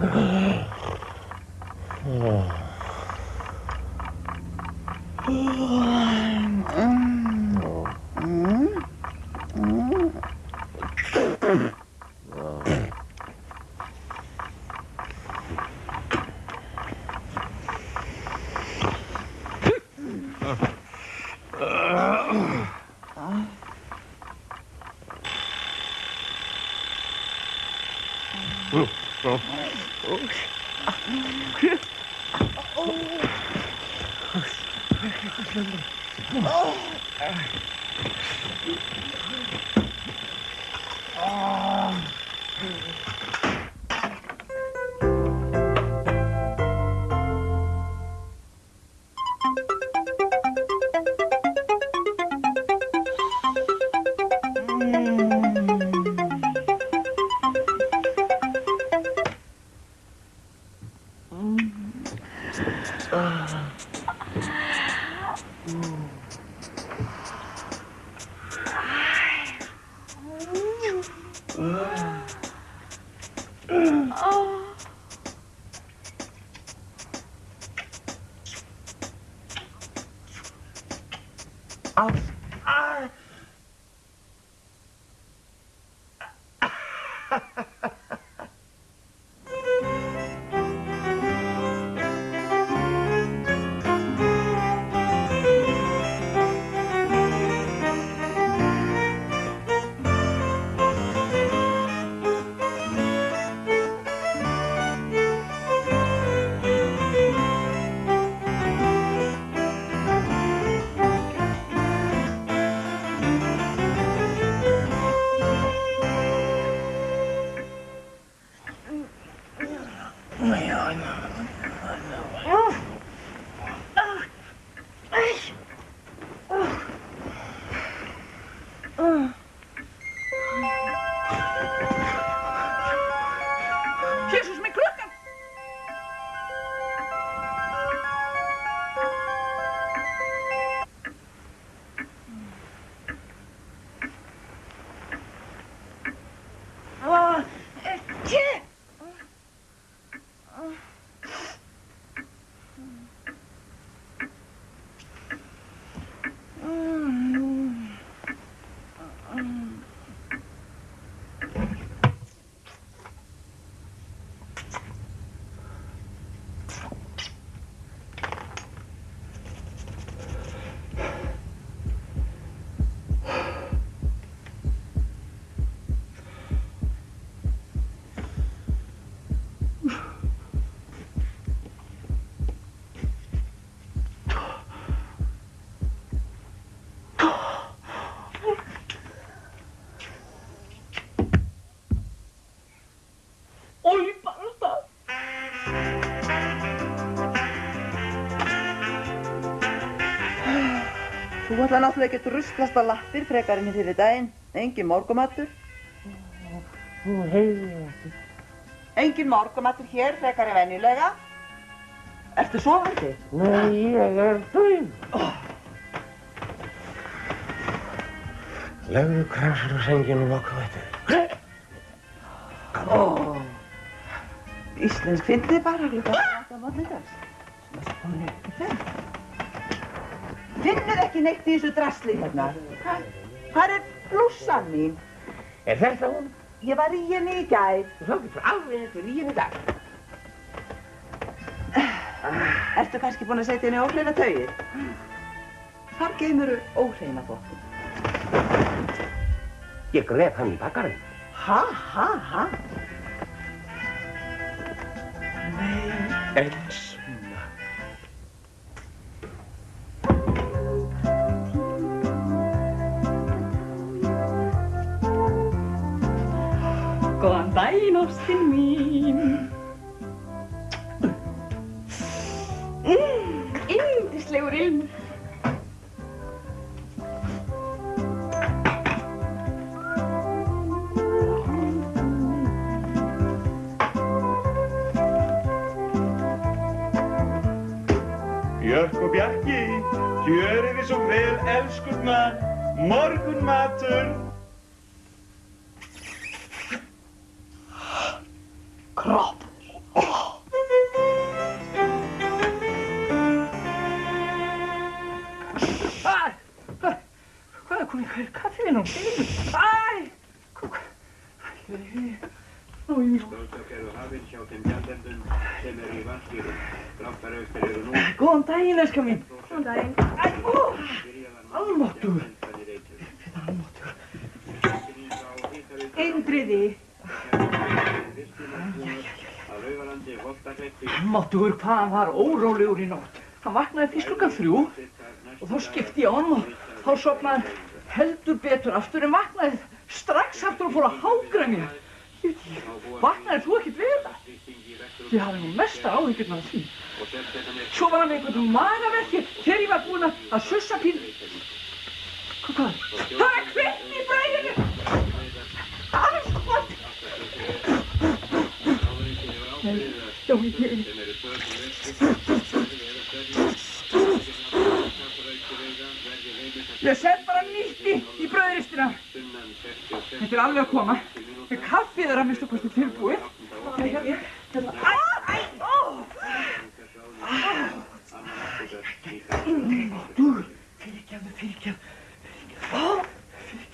えっ? Oh. 아. 아. 아. Þú ætla náttúrulega ekki að ruslast á lappir frekar enn fyrir daginn. Engin morgumattur. Hún heyrði ekki. Engin morgumattur hér frekar en venjulega. Ertu sofandi? Nei, ég er döin. Legðu kransur á senginu og okkur veitir. Ó, Íslensk fyndið bara klukkan átta morgundags. Hún er ekki þeim. Finnur ekki neitt í þessu drasli hérna. Hvað er blússan mín? Er þetta hún? Ég var í henni í gær. Þú þá getur alveg eftir í henni í dag. Ertu kannski búin að setja henni óhreina taugir? Hvar geymuru óhreina bóttin? Ég gref hann í bakkarinn. Ha, ha, ha? Elsma. Góðan daginn, ástin mín. Mm, Yndislegur ilmur. Björk og Bjarki, gjörið þið svo vel, elskurnar, morgunmatur. Kroppur. Kom í kaffinu og segðu. Æ! Kúk. Æ, Ói, Blóðtök eru hafin hjá þeim gjaldendum sem eru í vanskýrum. Dráttaraukstir eru nú góðan daginn, elskar mín. Góðan daginn. Æ, ó, almáttugur. Þetta er almáttugur. Tilkynning Holtahreppi Almáttugur hvað hann var órólegur í nótt. Hann vaknaði fyrst klukkan þrjú og þá skipti ég á hann og þá sopnaði hann heldur betur aftur en vaknaði strax aftur og fór að hágræmja. Vaknaði þú ekkert við þetta? Ég hafði nú mesta áhyggjurnar af því. Svo var hann einhvern magaverki þegar ég var búinn að sussa pín... Hvað? Það er kveikt í bræðinu! Það er svo gott! Já, ég... Ég set bara nýtt í, bröðristina. Þetta er alveg að koma. Kaffið er að minnstu kosti tilbúið. Æ, æ, æ, æ, ó! Þú, fyrirgefðu, fyrirgefðu.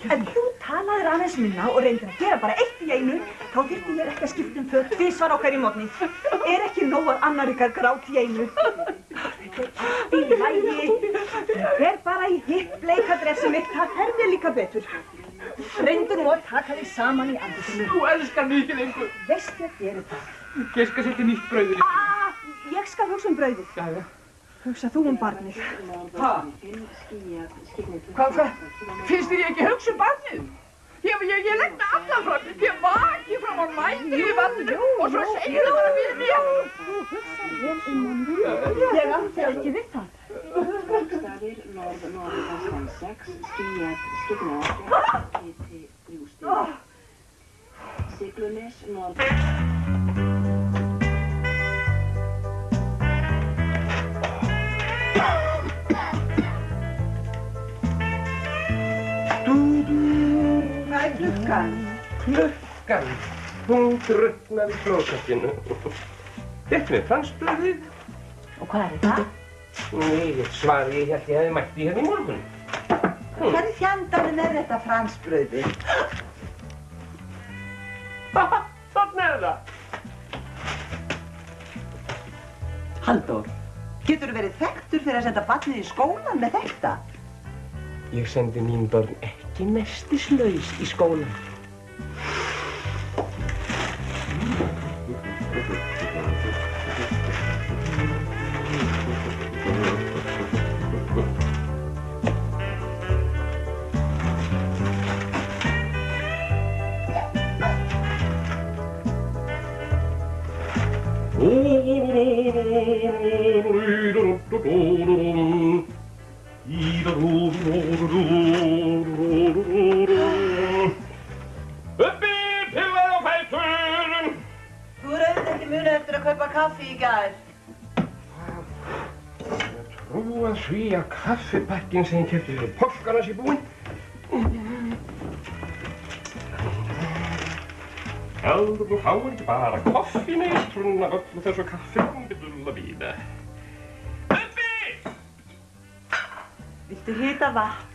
Ef þú talaðir aðeins minna og reyndir að gera bara eitt í einu, þá þyrfti ég ekki að skipta um föt tvisvar á hverju mótni. Er ekki nóg að annar ykkar grát í einu? Þetta er allt í lægi. Fer bara í hitt bleika dressið mitt, það herðir líka betur. Reyndu nú að taka þig saman í andutinu. Þú elskar mig ekki lengur. Veistu að gera það? Ég skal setja nýtt brauðrist. Ah, ég skal hugsa um brauðið. Hugsa þú um barnið. Ha? Hvað? Finnst þér ég ekki hugsa um barnið? Ég, ég, ég legg það alltaf fram. Ég vaki fram á nættu í vatninu og svo segir það bara við mér. Þú hugsa vel um manni. Ég átti ekki við það. Bókstafir Klukkan. Hún druknaði í klósettinu. Þetta með fransbröðið. Og hvað er það? Nei, svari ég held ég hefði mætt í hérna í morgun. Hvað er fjandarinn er þetta fransbrauði? Þannig er það. Halldór, getur þú verið þekktur fyrir að senda barnið í skólan með þetta? Ég sendi mín börn ekki nestislaus í skólan. 이다루루루루루루 munið eftir að kaupa kaffi í gær. Trúa því að kaffibakkin sem ég kefti fyrir páskarna sé búinn. Heldur þú fáir ekki bara koffineitrun af öllu þessu kaffi dulla víða. Uppi! Viltu hita vatn?